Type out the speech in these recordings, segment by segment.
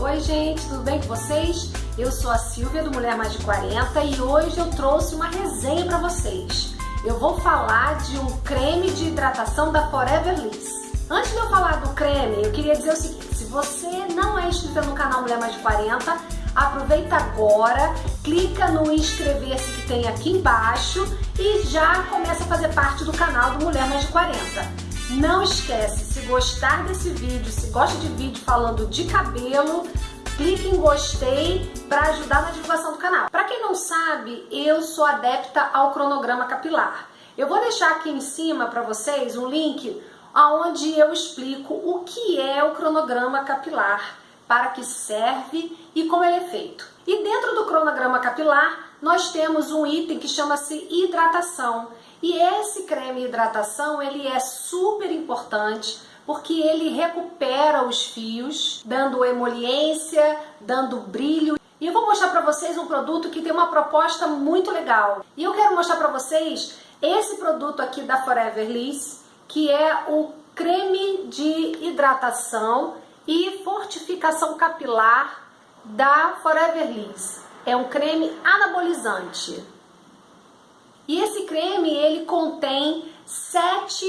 Oi gente, tudo bem com vocês? Eu sou a Silvia do Mulher Mais de 40 e hoje eu trouxe uma resenha para vocês. Eu vou falar de um creme de hidratação da Forever Liss. Antes de eu falar do creme, eu queria dizer o seguinte, se você não é inscrito no canal Mulher Mais de 40, aproveita agora, clica no inscrever-se que tem aqui embaixo e já começa a fazer parte do canal do Mulher Mais de 40. Não esquece, se gostar desse vídeo, se gosta de vídeo falando de cabelo, clique em gostei para ajudar na divulgação do canal. Para quem não sabe, eu sou adepta ao cronograma capilar. Eu vou deixar aqui em cima para vocês um link onde eu explico o que é o cronograma capilar, para que serve e como ele é feito. E dentro do cronograma capilar, nós temos um item que chama-se hidratação. E esse creme hidratação, ele é super importante porque ele recupera os fios, dando emoliência, dando brilho. E eu vou mostrar para vocês um produto que tem uma proposta muito legal. E eu quero mostrar para vocês esse produto aqui da Forever Liss, que é o creme de hidratação e fortificação capilar da Forever Liss. É um creme anabolizante. E esse creme ele contém sete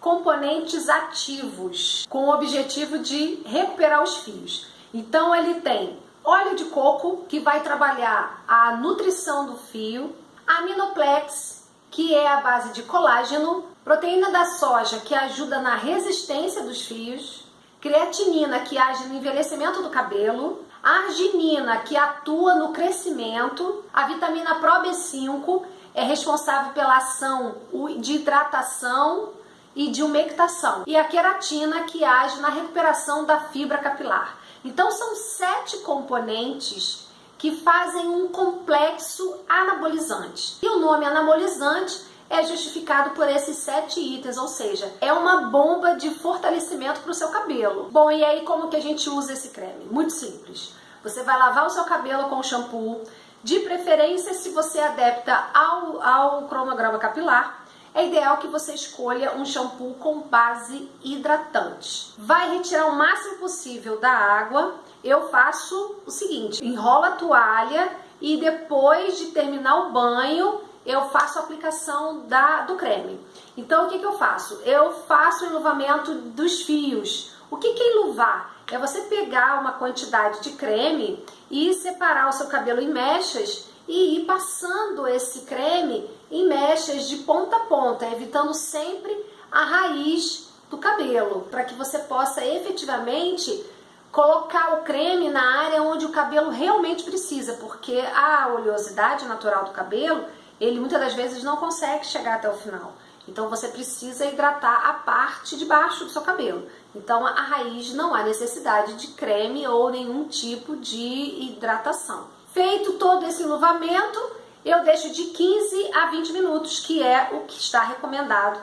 componentes ativos com o objetivo de recuperar os fios. Então ele tem óleo de coco que vai trabalhar a nutrição do fio, aminoplex que é a base de colágeno, proteína da soja que ajuda na resistência dos fios, creatinina que age no envelhecimento do cabelo, arginina que atua no crescimento, a vitamina Pro B5 é responsável pela ação de hidratação e de umectação. E a queratina que age na recuperação da fibra capilar. Então são sete componentes que fazem um complexo anabolizante. E o nome anabolizante é justificado por esses sete itens, ou seja, é uma bomba de fortalecimento para o seu cabelo. Bom, e aí como que a gente usa esse creme? Muito simples. Você vai lavar o seu cabelo com shampoo, de preferência, se você é adepta ao, ao cronograma capilar, é ideal que você escolha um shampoo com base hidratante. Vai retirar o máximo possível da água. Eu faço o seguinte, enrola a toalha e depois de terminar o banho, eu faço a aplicação da, do creme. Então, o que, que eu faço? Eu faço o enluvamento dos fios. O que, que é enluvar? É você pegar uma quantidade de creme e separar o seu cabelo em mechas e ir passando esse creme em mechas de ponta a ponta, evitando sempre a raiz do cabelo, para que você possa efetivamente colocar o creme na área onde o cabelo realmente precisa, porque a oleosidade natural do cabelo, ele muitas das vezes não consegue chegar até o final. Então você precisa hidratar a parte de baixo do seu cabelo. Então a raiz não há necessidade de creme ou nenhum tipo de hidratação. Feito todo esse enluvamento, eu deixo de 15 a 20 minutos, que é o que está recomendado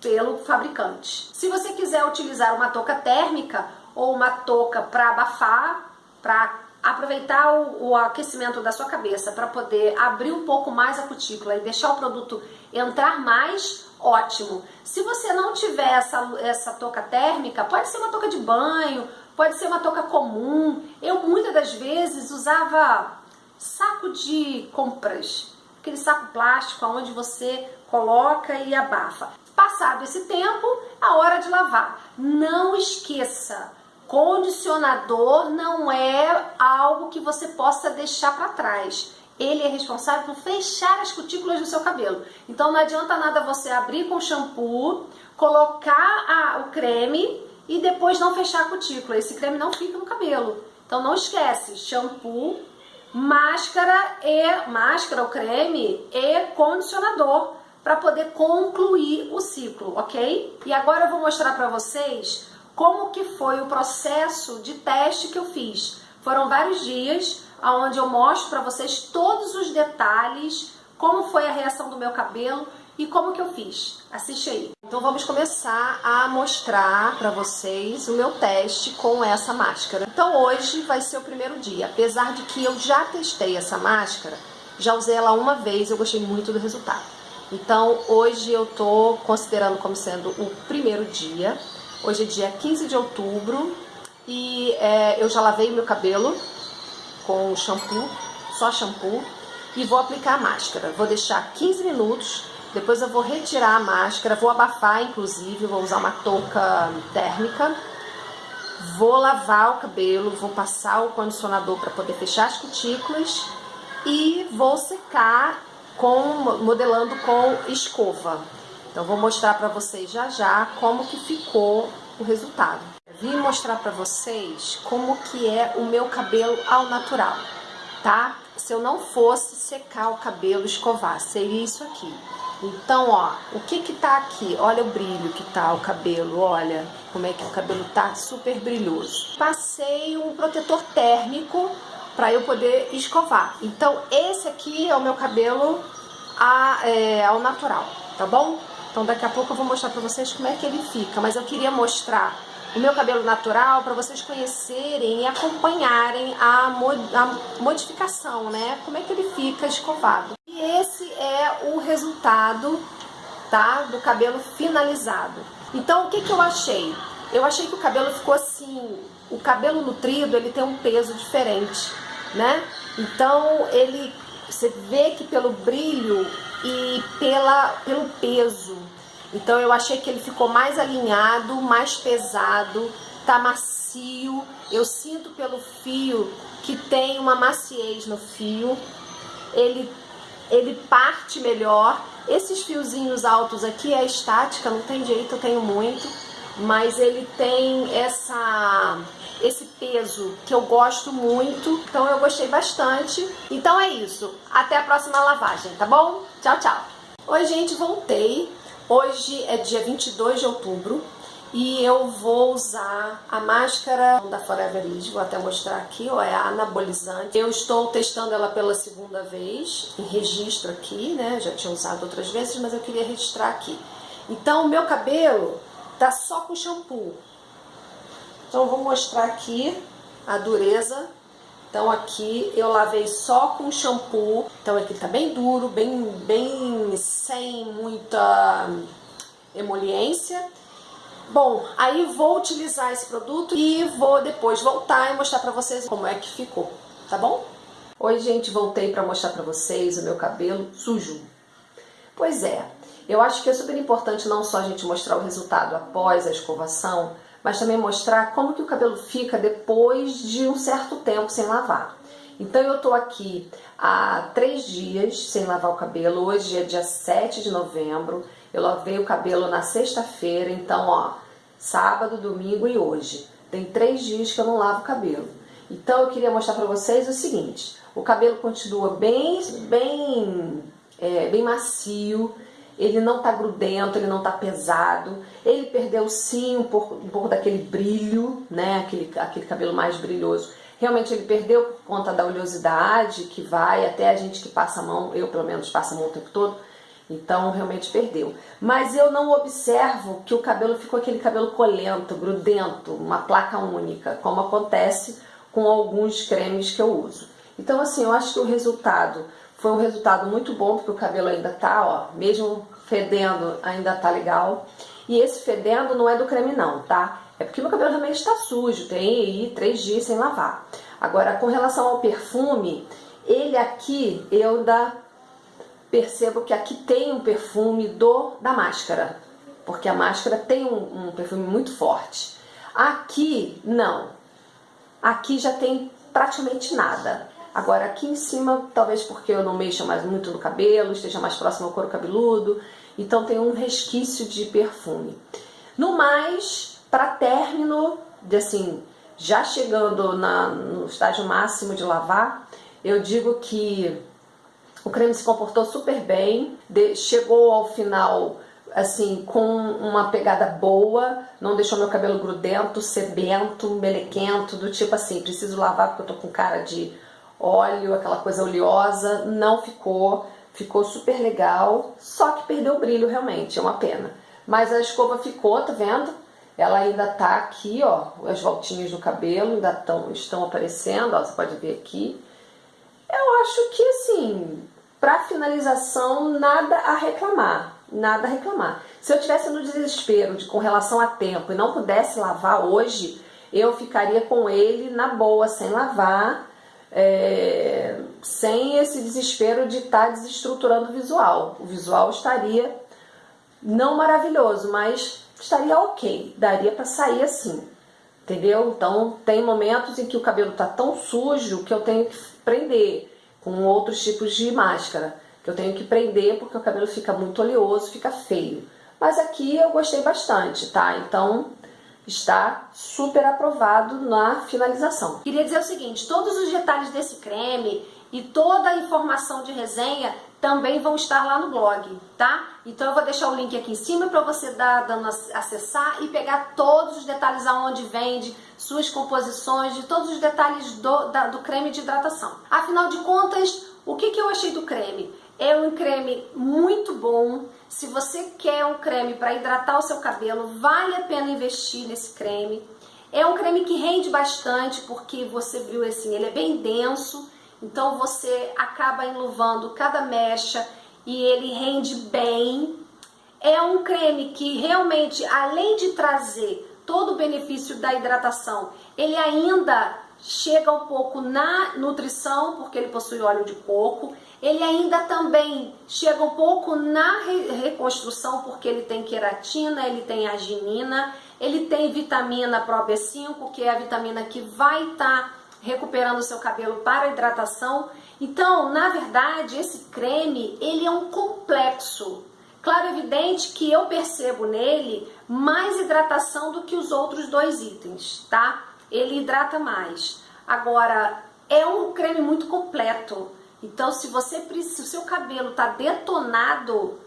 pelo fabricante. Se você quiser utilizar uma touca térmica ou uma touca para abafar, para aproveitar o, o, aquecimento da sua cabeça para poder abrir um pouco mais a cutícula e deixar o produto entrar mais, ótimo. Se você não tiver essa, essa touca térmica, pode ser uma touca de banho, pode ser uma touca comum. Eu muitas das vezes usava saco de compras, aquele saco plástico onde você coloca e abafa. Passado esse tempo, a hora de lavar. Não esqueça, condicionador não é algo que você possa deixar para trás ele é responsável por fechar as cutículas do seu cabelo. Então não adianta nada você abrir com shampoo, colocar a, o creme e depois não fechar a cutícula. Esse creme não fica no cabelo. Então não esquece, shampoo, máscara e máscara, o creme e condicionador para poder concluir o ciclo, ok? E agora eu vou mostrar para vocês como que foi o processo de teste que eu fiz. Foram vários dias, onde eu mostro para vocês todos os detalhes, como foi a reação do meu cabelo e como que eu fiz. Assiste aí. Então vamos começar a mostrar para vocês o meu teste com essa máscara. Então hoje vai ser o primeiro dia, apesar de que eu já testei essa máscara, já usei ela uma vez, eu gostei muito do resultado. Então hoje eu tô considerando como sendo o primeiro dia. Hoje é dia 15 de outubro e é, eu já lavei meu cabelo com shampoo, só shampoo, e vou aplicar a máscara. Vou deixar 15 minutos, depois eu vou retirar a máscara, vou abafar inclusive, vou usar uma touca térmica, vou lavar o cabelo, vou passar o condicionador para poder fechar as cutículas e vou secar com, modelando com escova. Então vou mostrar para vocês já já como que ficou o resultado. Vim mostrar para vocês como que é o meu cabelo ao natural, tá? Se eu não fosse secar o cabelo, escovar, seria isso aqui. Então, ó, o que que tá aqui? Olha o brilho que tá o cabelo, olha como é que o cabelo tá super brilhoso. Passei um protetor térmico para eu poder escovar. Então, esse aqui é o meu cabelo a, é, ao natural, tá bom? Então, daqui a pouco eu vou mostrar para vocês como é que ele fica, mas eu queria mostrar o meu cabelo natural para vocês conhecerem e acompanharem a, a, modificação, né? Como é que ele fica escovado. E esse é o resultado, tá? Do cabelo finalizado. Então, o que que eu achei? Eu achei que o cabelo ficou assim, o cabelo nutrido, ele tem um peso diferente, né? Então, ele, você vê que pelo brilho e pela, pelo peso, então eu achei que ele ficou mais alinhado, mais pesado, tá macio. Eu sinto pelo fio que tem uma maciez no fio. Ele ele parte melhor. Esses fiozinhos altos aqui é estática, não tem jeito, eu tenho muito, mas ele tem essa esse peso que eu gosto muito, então eu gostei bastante. Então é isso, até a próxima lavagem, tá bom? Tchau, tchau! Oi gente, voltei. Hoje é dia 22 de outubro e eu vou usar a máscara da Forever Ease, vou até mostrar aqui, ó, é a anabolizante. Eu estou testando ela pela segunda vez, em registro aqui, né, já tinha usado outras vezes, mas eu queria registrar aqui. Então, o meu cabelo tá só com shampoo. Então, eu vou mostrar aqui a dureza. Então, aqui eu lavei só com shampoo. Então, aqui tá bem duro, bem, bem sem muita emoliência. Bom, aí vou utilizar esse produto e vou depois voltar e mostrar pra vocês como é que ficou, tá bom? Oi, gente, voltei pra mostrar pra vocês o meu cabelo sujo. Pois é, eu acho que é super importante não só a gente mostrar o resultado após a escovação, mas também mostrar como que o cabelo fica depois de um certo tempo sem lavar. Então eu tô aqui há três dias sem lavar o cabelo, hoje é dia 7 de novembro, eu lavei o cabelo na sexta-feira, então ó, sábado, domingo e hoje. Tem três dias que eu não lavo o cabelo. Então eu queria mostrar para vocês o seguinte, o cabelo continua bem, bem, é, bem macio, ele não tá grudento, ele não tá pesado, ele perdeu sim um pouco, um pouco daquele brilho, né, aquele, aquele cabelo mais brilhoso. Realmente ele perdeu por conta da oleosidade que vai, até a gente que passa a mão, eu pelo menos passo a mão o tempo todo, então realmente perdeu. Mas eu não observo que o cabelo ficou aquele cabelo colento, grudento, uma placa única, como acontece com alguns cremes que eu uso. Então assim, eu acho que o resultado foi um resultado muito bom, porque o cabelo ainda tá, ó, mesmo fedendo, ainda tá legal. E esse fedendo não é do creme não, tá? É porque meu cabelo realmente está sujo, tem aí três dias sem lavar. Agora, com relação ao perfume, ele aqui, eu ainda percebo que aqui tem um perfume do da máscara, porque a máscara tem um, um perfume muito forte. Aqui, não. Aqui já tem praticamente nada. Agora aqui em cima, talvez porque eu não mexa mais muito no cabelo, esteja mais próximo ao couro cabeludo, então tem um resquício de perfume. No mais, para término, de assim, já chegando na, no estágio máximo de lavar, eu digo que o creme se comportou super bem, de, chegou ao final assim com uma pegada boa, não deixou meu cabelo grudento, sebento, melequento, do tipo assim, preciso lavar porque eu tô com cara de óleo, aquela coisa oleosa, não ficou, ficou super legal, só que perdeu o brilho realmente, é uma pena. Mas a escova ficou, tá vendo? Ela ainda tá aqui, ó, as voltinhas do cabelo ainda tão, estão aparecendo, ó, você pode ver aqui. Eu acho que, assim, para finalização, nada a reclamar, nada a reclamar. Se eu tivesse no desespero de, com relação a tempo e não pudesse lavar hoje, eu ficaria com ele na boa, sem lavar, é, sem esse desespero de estar tá desestruturando o visual. O visual estaria não maravilhoso, mas estaria ok, daria para sair assim, entendeu? Então tem momentos em que o cabelo tá tão sujo que eu tenho que prender com outros tipos de máscara, que eu tenho que prender porque o cabelo fica muito oleoso, fica feio. Mas aqui eu gostei bastante, tá? Então está super aprovado na finalização. Queria dizer o seguinte, todos os detalhes desse creme e toda a informação de resenha também vão estar lá no blog, tá? Então eu vou deixar o link aqui em cima para você dar, dando, acessar e pegar todos os detalhes aonde vende, suas composições, de todos os detalhes do, da, do creme de hidratação. Afinal de contas, o que, que eu achei do creme? É um creme muito bom. Se você quer um creme para hidratar o seu cabelo, vale a pena investir nesse creme. É um creme que rende bastante, porque você viu assim, ele é bem denso, então você acaba enluvando cada mecha e ele rende bem. É um creme que realmente, além de trazer todo o benefício da hidratação, ele ainda chega um pouco na nutrição, porque ele possui óleo de coco, ele ainda também chega um pouco na reconstrução, porque ele tem queratina, ele tem arginina, ele tem vitamina Pro B5, que é a vitamina que vai estar tá recuperando o seu cabelo para hidratação. Então, na verdade, esse creme, ele é um complexo. Claro, evidente que eu percebo nele mais hidratação do que os outros dois itens, tá? Ele hidrata mais. Agora, é um creme muito completo. Então, se você se o seu cabelo tá detonado,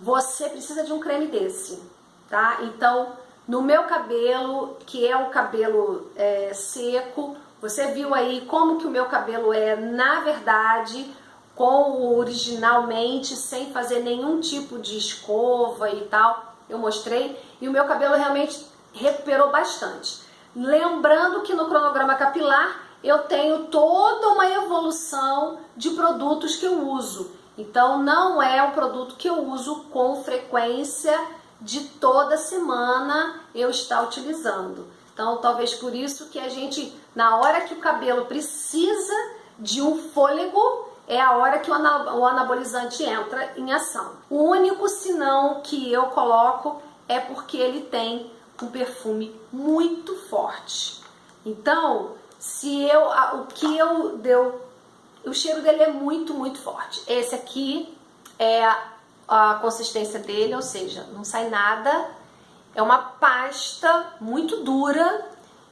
você precisa de um creme desse, tá? Então, no meu cabelo, que é um cabelo é, seco, você viu aí como que o meu cabelo é, na verdade, com o originalmente, sem fazer nenhum tipo de escova e tal. Eu mostrei e o meu cabelo realmente recuperou bastante. Lembrando que no cronograma capilar eu tenho toda uma evolução de produtos que eu uso. Então não é um produto que eu uso com frequência de toda semana eu estar utilizando. Então talvez por isso que a gente, na hora que o cabelo precisa de um fôlego, é a hora que o anabolizante entra em ação. O único sinão que eu coloco é porque ele tem um perfume muito forte. Então, se eu, o que eu deu, o cheiro dele é muito, muito forte. Esse aqui é a, consistência dele, ou seja, não sai nada. É uma pasta muito dura,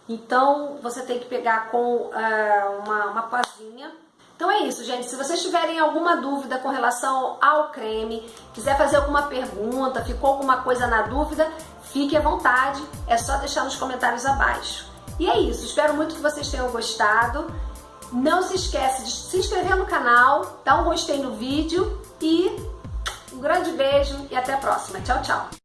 então você tem que pegar com uh, uma, uma pazinha. Então é isso, gente. Se vocês tiverem alguma dúvida com relação ao creme, quiser fazer alguma pergunta, ficou alguma coisa na dúvida, fique à vontade. É só deixar nos comentários abaixo. E é isso, espero muito que vocês tenham gostado. Não se esquece de se inscrever no canal, dar um gostei no vídeo e um grande beijo e até a próxima. Tchau, tchau!